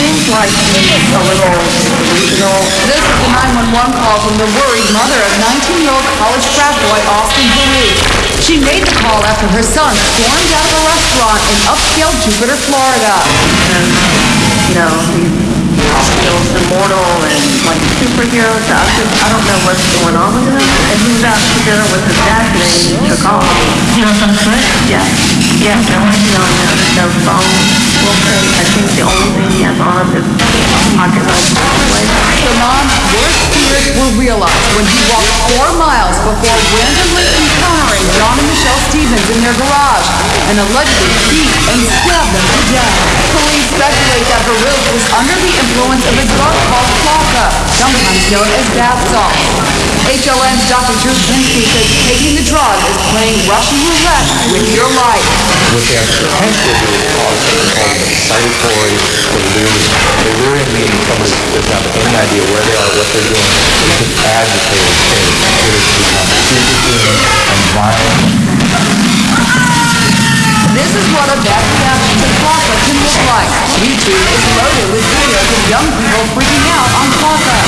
seems like a little. This is the 911 call from the worried mother of 19-year-old college frat boy Austin Harrouff. She made the call after her son stormed out of a restaurant in upscale Jupiter, Florida. And, you know, he feels immortal and like a superhero. So I just, I don't know what's going on with him. And he was out to dinner with his dad today and he took off. You know some foot? Yeah. Yeah, no, no, no, no phone. Well, I think the only thing he has on him is pocket knife. Mom's worst fears were realized when he walked four miles before randomly encountering John and Michelle Stevens in their garage and allegedly beat and stabbed them to death. Police speculate that Harrouff was under the influence of a drug called flakka, sometimes known as bath salts. HLN's Dr. Drew Pinsky says taking the drug is playing Russian roulette with your life. what they have potential to do is cause something called excitatory delirium. Delirium meaning somebody doesn't have any idea where they are, what they're doing. It's an agitated state. It has become superhuman and violent. This is what a bad reaction to flakka can look like. YouTube is loaded with videos of young people freaking out on flakka.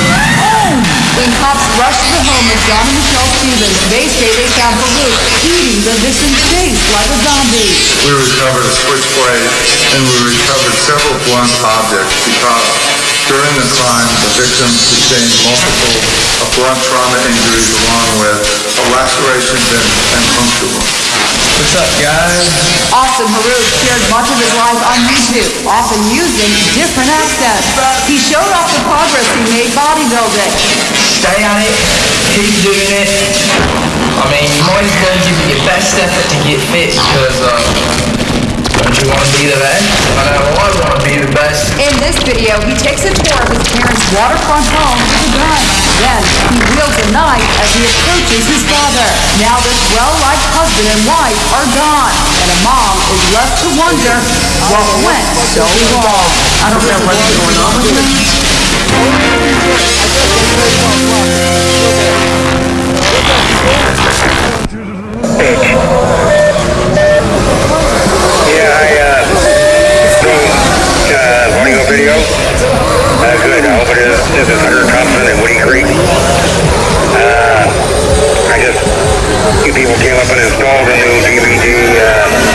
When cops rushed the home of John and Michelle Stevens, they say they found Baruch eating the victim's face like a zombie. We recovered a switchblade and we recovered several blunt objects because during the crime, the victim sustained multiple blunt trauma injuries along with lacerations and, and puncture wounds. What's up, guys? Austin Harrouff shared much of his life on YouTube, often using different accents. He showed off the progress he made bodybuilding. Stay on it. Keep doing it. I mean, you always gotta give it your best effort to get fit because, uh, don't you want to be the best? I know I want to be the best. In this video, he takes a tour of his parents' waterfront home with a gun. Then, he wields a knife as he approaches his father. Now this well-liked husband and wife are gone, and a mom is left to wonder what went so wrong. I don't know what's going on with him. Yeah, video. Uh, good. I hope it is. This is Hunter Thompson and Woody Creek. Uh, I just, you people came up and installed a new DVD, uh,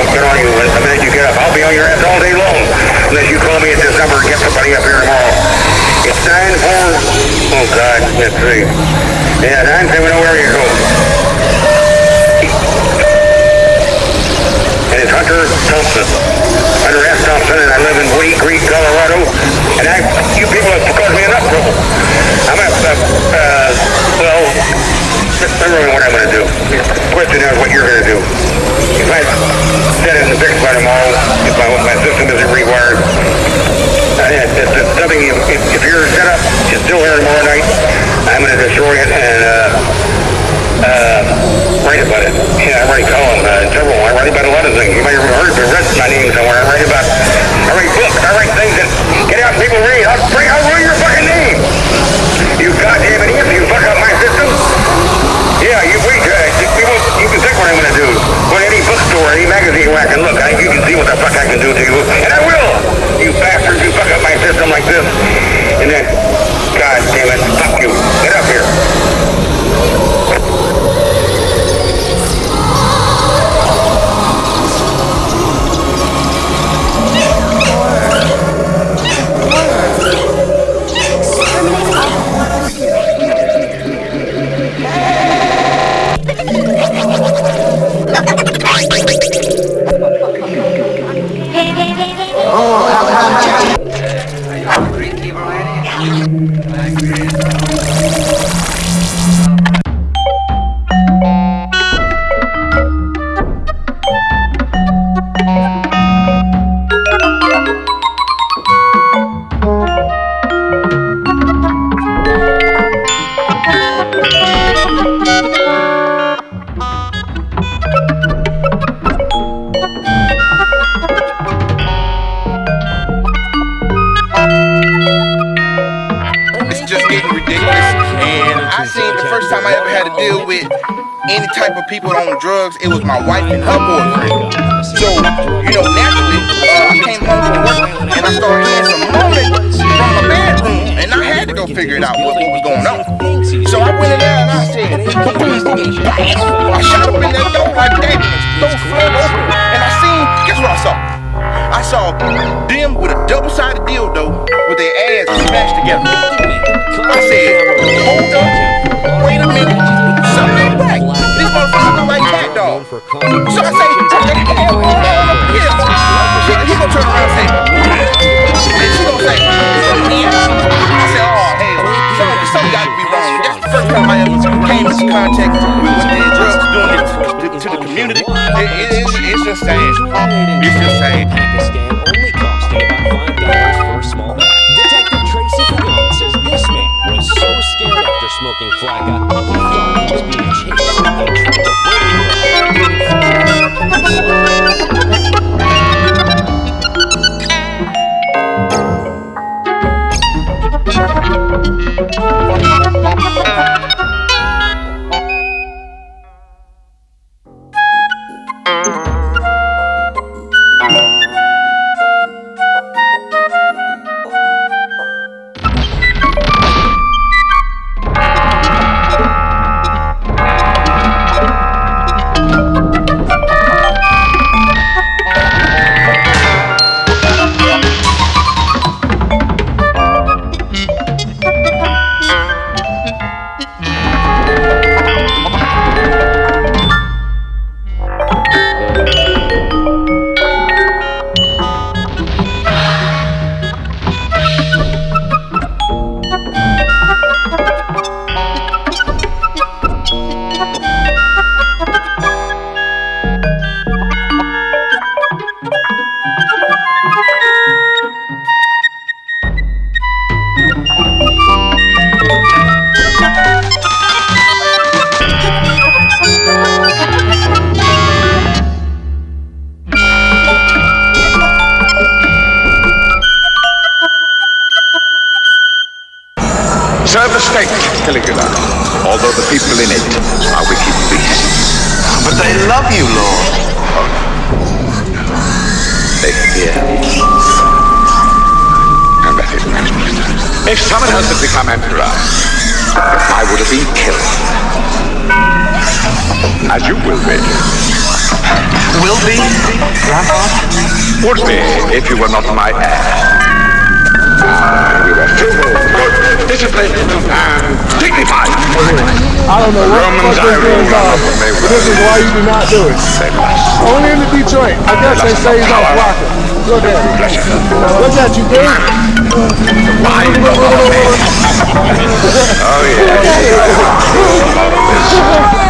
I won't get on you the minute you get up. I'll be on your ass all day long. Unless you call me at this number and get somebody up here tomorrow. It's 94, oh God, let's see. Yeah, 970 area code. And it's Hunter Thompson. Hunter S. Thompson, and I live in Woody Creek, Colorado. And I, you people have caused me enough trouble. I'm a, uh, uh, well, never mind what I'm going to do. The question is what you're going to do. If I set it in the fix by tomorrow, if my, my system isn't rewired, uh, it, it's, it's something, if, if, your setup is still here tomorrow night, I'm going to destroy it and, uh, uh, write about it. Yeah, I write column, uh, people on drugs, it was my wife and her boyfriend. So, you know, naturally, uh, I came home from work and I started hearing some movement from my bedroom, and I had to go figure it out what, what was going on. So I went in there and I said, I shot up in that door like that, the door flung and I seen, guess what I saw? I saw them with a double-sided dildo with their ass smashed together. I said, hold up, cat dogs. So I say, what the hell he gonna turn around and say, and she say, oh hell, something, something got to be wrong. First time I ever came into contact with these doing to, to, the community. It, it, it's, just sad. It's just sad. Pakistan only costing about five dollars for a small bag. Detective Tracy Fillon says this man was so scared after smoking flakka, he thought he was being break As you will be. Will be, Grandpa? Would be, if you were not my heir. Ah, you were frugal, good, disciplined, and dignified. I don't know what the fuck I this rule is on, over me but this is why you do not do it. Only in the Detroit. I guess they say he's off rocker. Look at it. Look at you, dude. Wine Oh, Take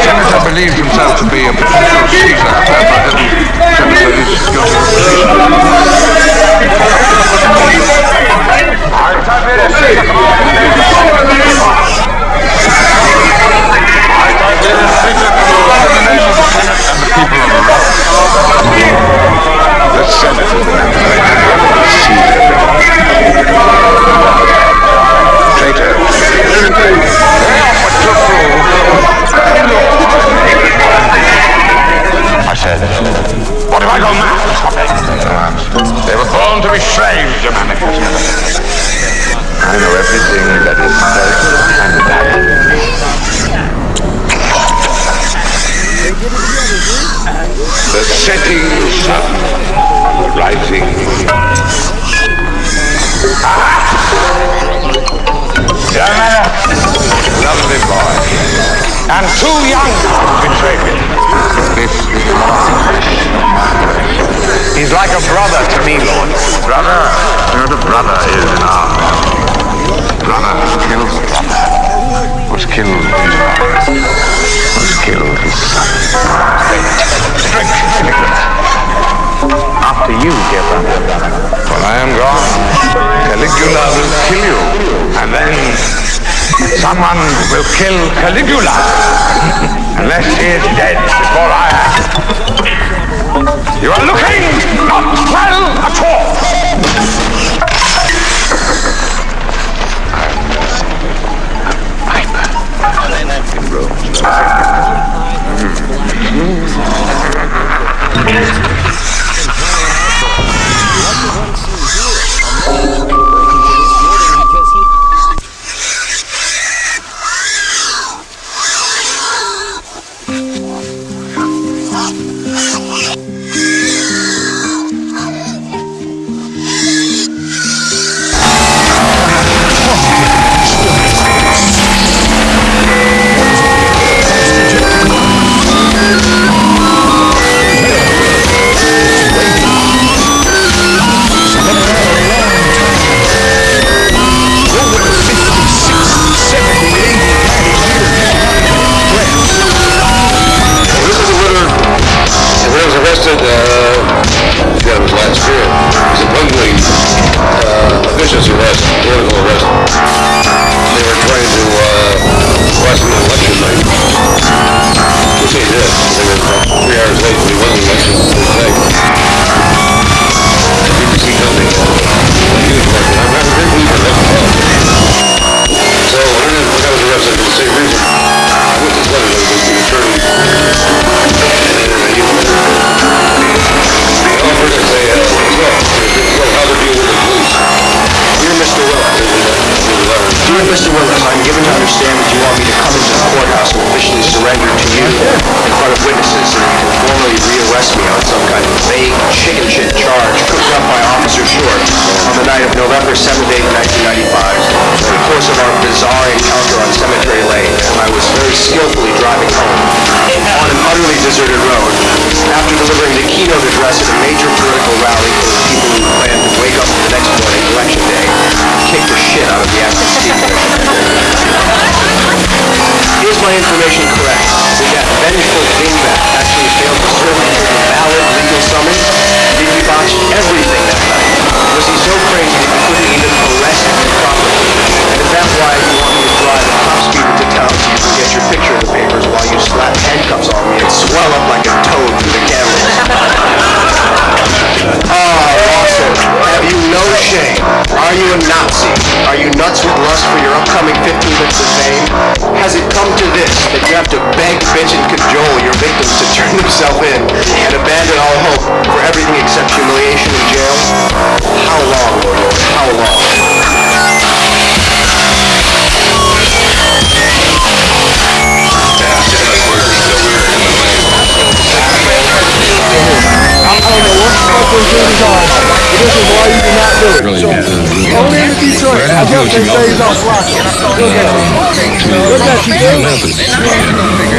rising. Ah! Lovely boy. And too young to betray me. This is. He's like a brother to me, Lord. Brother? You know brother is in our Brother kills brother. Was killed his brother. Was killed his son. Drink, after you, dear brother. When I am gone, Caligula will kill you, and then someone will kill Caligula, unless he is dead before I am. You are looking not well at all. I'm Viper. In Rome. know what you mean. Look at you, dude.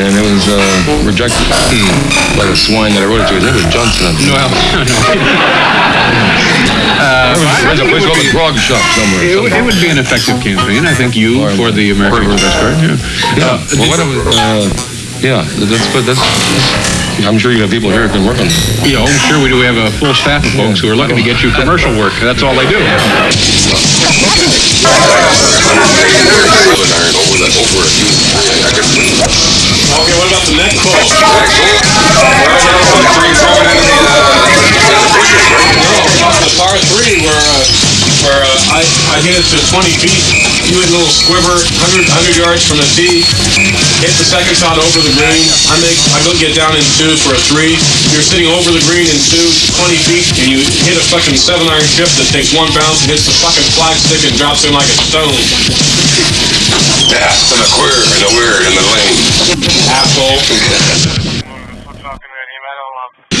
And it was, uh, rejected by the swine that I wrote it to. His name was Johnson. Well, Uh, There's a place called the Grog Shop somewhere. It would, it would be an effective campaign. I think you for the American Express card. Yeah. Yeah, well, what, was, uh, yeah, that's, but that's, that's, I'm sure you have people here who can work on it. Yeah, I'm sure we do. We have a full staff of folks who are looking to get you commercial work. That's all they do. Okay, what about the next call? No, the par three where, uh, where uh, I, I hit it to 20 feet. You hit a little squiver, 100, 100 yards from the tee. Hit the second shot over the green. I make, I go get down in two for a three. You're sitting over the green in two, 20 feet, and you hit a fucking seven iron chip that takes one bounce and hits the fucking flagstick and drops in like a stone. Yeah, and a queer and a weird in the lane. Asshole.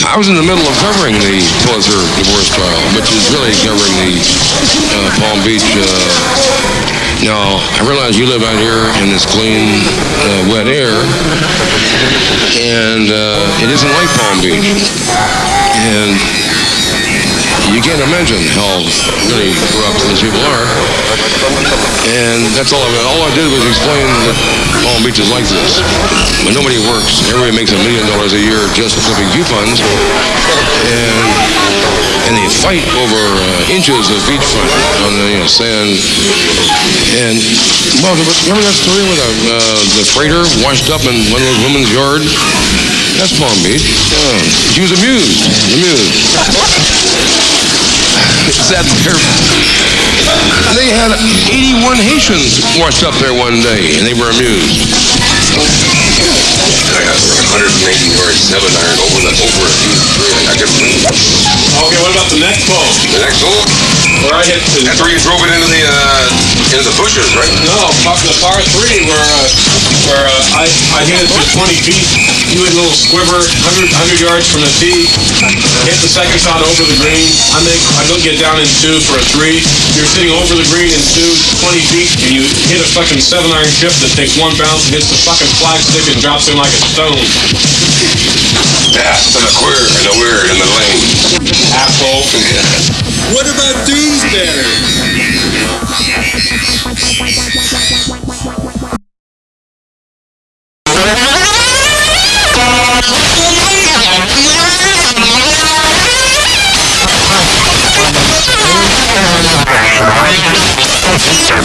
I was in the middle of covering the Pulitzer divorce trial, which is really covering the uh, Palm Beach. Uh, now, I realize you live out here in this clean, uh, wet air, and uh, it isn't like Palm Beach. And you can't imagine how really corrupt these people are. And that's all I all I did was explain that Palm Beach is like this. When nobody works, everybody makes a million dollars a year just flipping coupons, and and they fight over uh, inches of beachfront on the you know, sand. And well, remember that story with the, uh, the freighter washed up in one of those women's yard? That's Palm Beach. Yeah. She was amused. Amused. Sat there. They had 81 Haitians washed up there one day, and they were amused. I got 180 yards, seven iron over the over a few three. I got Okay, what about the next ball? the next hole. Where I hit the... That's where you drove it into the uh, into the bushes, right? No, the par three where uh, where uh, I I hit it to 20 feet. You hit a little squiver, 100, 100 yards from the tee. Hit the second shot over the green. I make I go get down in two for a three. You're sitting over the green in two, 20 feet, and you hit a fucking seven iron chip that takes one bounce and hits the fucking flagstick and drops in like a stone. Yeah, and a queer and a weird in the lane. Asshole. What about Doomsday?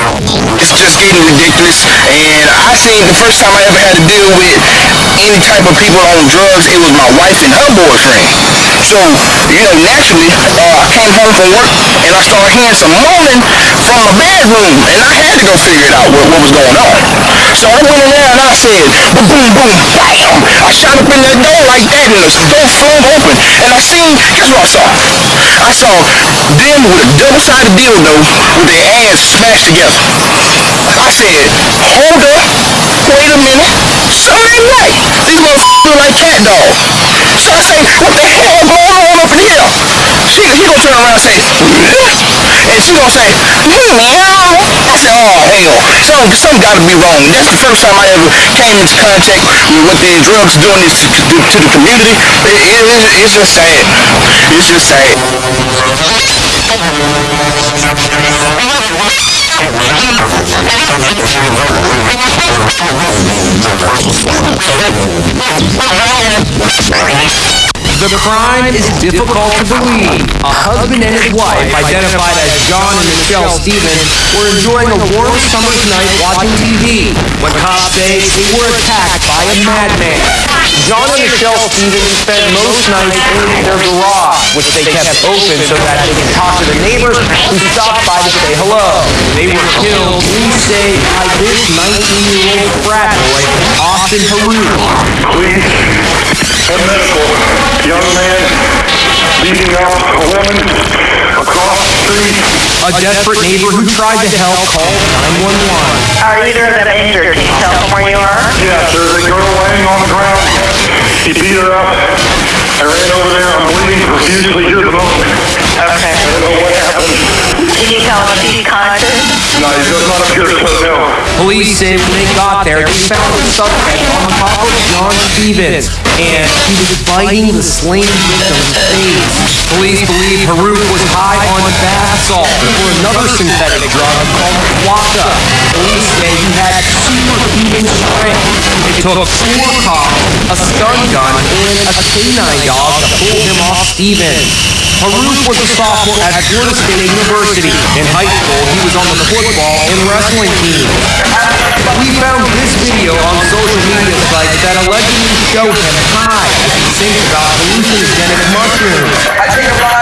It's just getting ridiculous. And I seen the first time I ever had to deal with any type of people on drugs, it was my wife and her boyfriend. So, you know, naturally, uh, I came home from work and I started hearing some moaning from my bedroom, and I had to go figure it out what, what was going on. So I went in there and I said, boom, boom, boom, bam! I shot up in that door like that, and the door flung open, and I seen, guess what I saw? I saw them with a double-sided dildo with their ass smashed together. I said, hold up, wait a minute, something ain't right. These motherfuckers look like cat dogs. So I say, what the hell going on up in here? She, he gonna turn around and say, and she gonna say, hmm, meow. I said, oh hell, something, something gotta be wrong. That's the first time I ever came into contact with what these drugs doing this to, to, to the community. It, it, it's- it's just sad. It's just sad. The crime is difficult to believe. A husband and his wife, identified as John and Michelle Stevens, were enjoying a warm summer's night watching TV when cops say they were attacked by a madman. John and Michelle Stevens spent most nights in their garage, which they kept open so that they could talk to the neighbors who stopped by to say hello. They were killed, police say, by this 19-year-old frat boy, Austin Haru. Police and medical, young man beating up a woman across the street. A desperate neighbor who tried to help called 911. Are either of them injured? Can you tell them where you are? Yes, there's a girl laying on the ground. He beat her up. I ran over there. I'm bleeding profusely. Here's the bone. Okay. I don't know what happened. Can you tell them if he's conscious? No, he does not appear to know. Police say when they got there, they found the suspect on top of John Stevens, and he was biting the slain victim's face. Police believe Harrouff was high on bath salt or another synthetic drug called Quaka. Police say he had superhuman strength. It took four cops, a stun gun, and a canine dog to pull him off Stevens. Harrouff was a sophomore at Florida State University. In high school, he was on the football and wrestling team. We found this video on social media sites that allegedly show him high as he thinks about hallucinogenic mushrooms.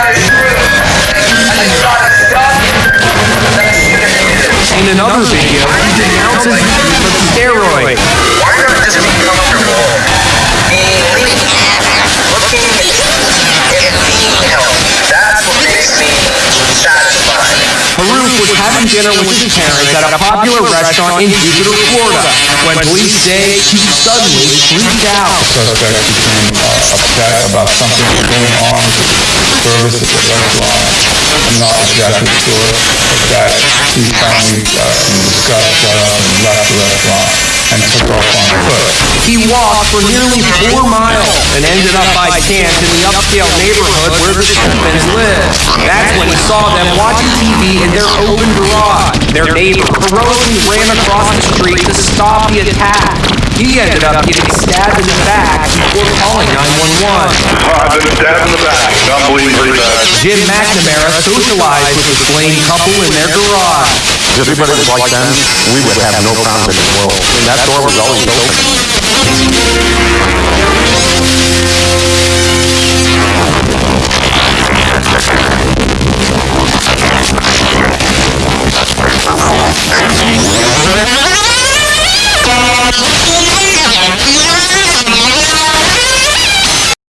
At a popular restaurant in Jupiter, Florida, when police say he suddenly freaked out. Suspect became uh, upset about something going on with the service at the restaurant. I'm not exactly sure, but that he finally uh, got up and left the restaurant and took off on foot. He walked for nearly four miles and ended up by chance in the upscale neighborhood where the Stevens live. That's when he saw them watching TV in their open garage. Their neighbor heroically ran across the street to stop the attack. He ended up getting stabbed in the back before calling 911. I've been stabbed in the back. I'm bleeding pretty bad. Jim McNamara socialized with the slain couple in their garage. If everybody was like them, we would have no problems in this world. And that door was always open.